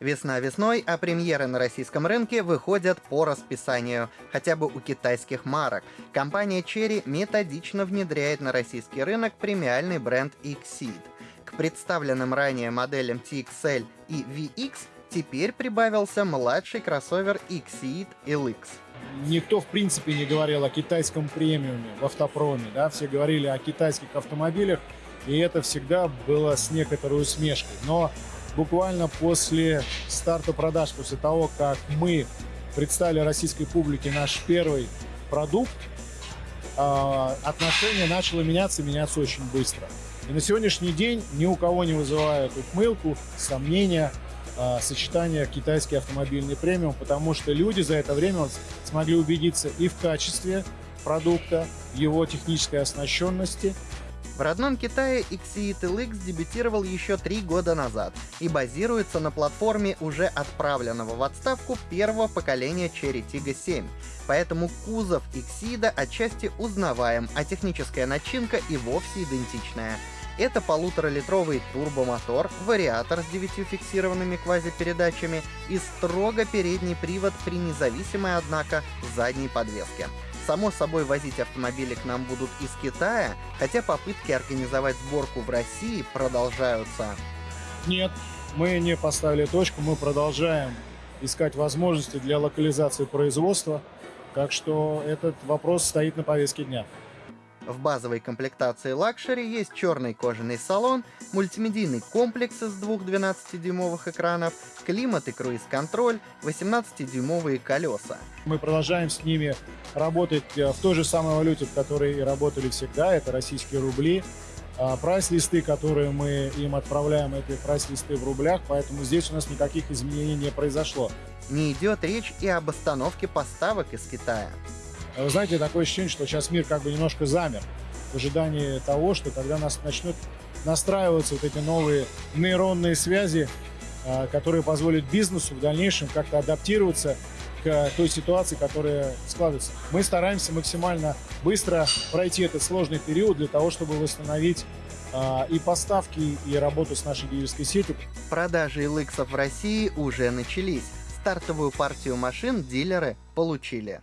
Весна весной, а премьеры на российском рынке выходят по расписанию, хотя бы у китайских марок. Компания Cherry методично внедряет на российский рынок премиальный бренд Exceed. К представленным ранее моделям TXL и VX теперь прибавился младший кроссовер Exceed LX. Никто, в принципе, не говорил о китайском премиуме в автопроме. Да? Все говорили о китайских автомобилях, и это всегда было с некоторой усмешкой. Но буквально после старта продаж, после того, как мы представили российской публике наш первый продукт, а, отношение начало меняться, меняться очень быстро. И на сегодняшний день ни у кого не вызывает ухмылку, сомнения, а, сочетание китайский автомобильный премиум, потому что люди за это время смогли убедиться и в качестве продукта, его технической оснащенности, в родном Китае Exeed LX дебютировал еще три года назад и базируется на платформе уже отправленного в отставку первого поколения Cherry Tiggo 7, поэтому кузов Exeed отчасти узнаваем, а техническая начинка и вовсе идентичная. Это полуторалитровый турбомотор, вариатор с девятью фиксированными квазипередачами и строго передний привод при независимой, однако, задней подвеске. Само собой, возить автомобили к нам будут из Китая, хотя попытки организовать сборку в России продолжаются. Нет, мы не поставили точку, мы продолжаем искать возможности для локализации производства, так что этот вопрос стоит на повестке дня. В базовой комплектации Luxury есть черный кожаный салон, мультимедийный комплекс из двух 12-дюймовых экранов, климат и круиз-контроль, 18-дюймовые колеса. Мы продолжаем с ними работать э, в той же самой валюте, в которой и работали всегда, это российские рубли. А прайс-листы, которые мы им отправляем, это прайс-листы в рублях, поэтому здесь у нас никаких изменений не произошло. Не идет речь и об остановке поставок из Китая. Вы знаете, такое ощущение, что сейчас мир как бы немножко замер в ожидании того, что когда нас начнут настраиваться вот эти новые нейронные связи, а, которые позволят бизнесу в дальнейшем как-то адаптироваться к той ситуации, которая складывается. Мы стараемся максимально быстро пройти этот сложный период для того, чтобы восстановить а, и поставки, и работу с нашей дилерской сетью. Продажи LX в России уже начались. Стартовую партию машин дилеры получили.